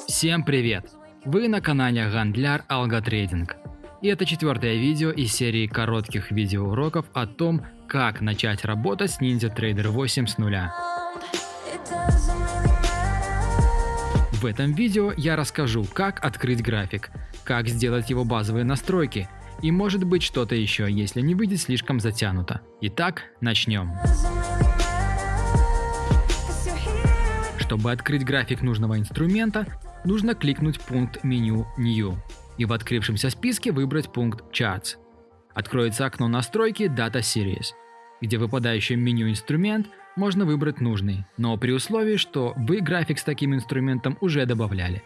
Всем привет! Вы на канале Гандляр Алготрейдинг. И это четвертое видео из серии коротких видеоуроков о том, как начать работать с Ninja Trader 8 с нуля. В этом видео я расскажу, как открыть график, как сделать его базовые настройки и может быть что-то еще, если не выйдет слишком затянуто. Итак, начнем. Чтобы открыть график нужного инструмента, нужно кликнуть пункт меню New и в открывшемся списке выбрать пункт Charts. Откроется окно настройки Data Series, где в выпадающем меню инструмент можно выбрать нужный, но при условии, что вы график с таким инструментом уже добавляли.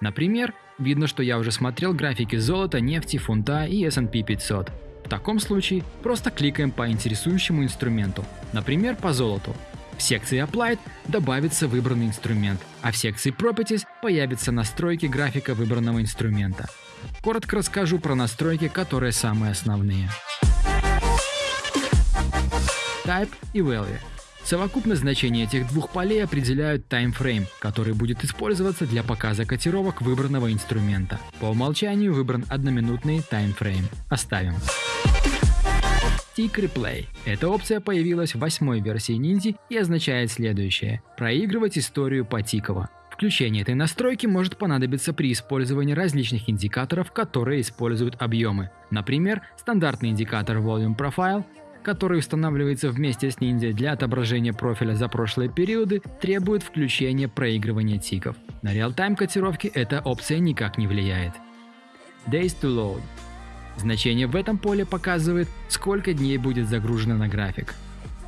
Например, видно, что я уже смотрел графики золота, нефти, фунта и S&P 500. В таком случае просто кликаем по интересующему инструменту, например, по золоту. В секции Applied добавится выбранный инструмент, а в секции Properties появятся настройки графика выбранного инструмента. Коротко расскажу про настройки, которые самые основные. Type и Value. Совокупность значений этих двух полей определяют таймфрейм, который будет использоваться для показа котировок выбранного инструмента. По умолчанию выбран одноминутный таймфрейм. Оставим. Tick Replay. Эта опция появилась в восьмой версии Ninja и означает следующее – проигрывать историю по тиково. Включение этой настройки может понадобиться при использовании различных индикаторов, которые используют объемы. Например, стандартный индикатор Volume Profile который устанавливается вместе с Ninja для отображения профиля за прошлые периоды, требует включения проигрывания тиков. На реал-тайм котировки эта опция никак не влияет. Days to load. Значение в этом поле показывает, сколько дней будет загружено на график.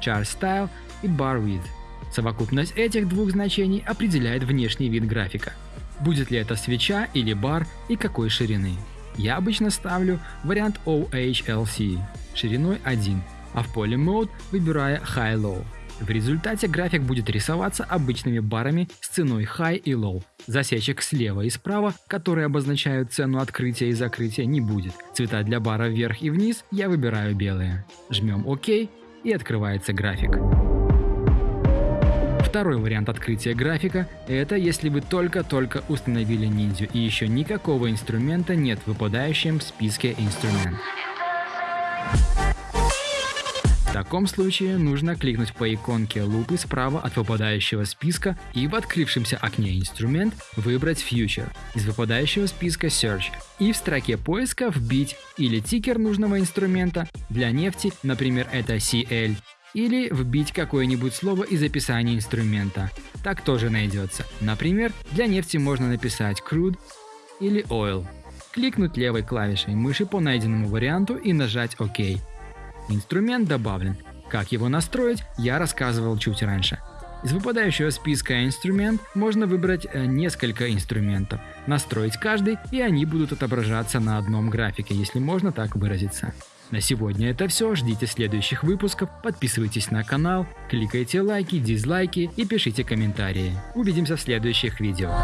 Chart Style и Bar Width. Совокупность этих двух значений определяет внешний вид графика. Будет ли это свеча или бар и какой ширины. Я обычно ставлю вариант OHLC шириной 1 а в поле Mode выбирая High-Low. В результате график будет рисоваться обычными барами с ценой High и Low. Засечек слева и справа, которые обозначают цену открытия и закрытия, не будет. Цвета для бара вверх и вниз я выбираю белые. Жмем ОК и открывается график. Второй вариант открытия графика – это если вы только-только установили ниндзю и еще никакого инструмента нет в выпадающем списке инструмент. В таком случае нужно кликнуть по иконке лупы справа от выпадающего списка и в открывшемся окне «Инструмент» выбрать Future из выпадающего списка Search и в строке поиска вбить или тикер нужного инструмента, для нефти, например, это CL, или вбить какое-нибудь слово из описания инструмента. Так тоже найдется. Например, для нефти можно написать crude или oil. Кликнуть левой клавишей мыши по найденному варианту и нажать ОК. Инструмент добавлен. Как его настроить, я рассказывал чуть раньше. Из выпадающего списка инструмент можно выбрать э, несколько инструментов, настроить каждый и они будут отображаться на одном графике, если можно так выразиться. На сегодня это все, ждите следующих выпусков, подписывайтесь на канал, кликайте лайки, дизлайки и пишите комментарии. Увидимся в следующих видео.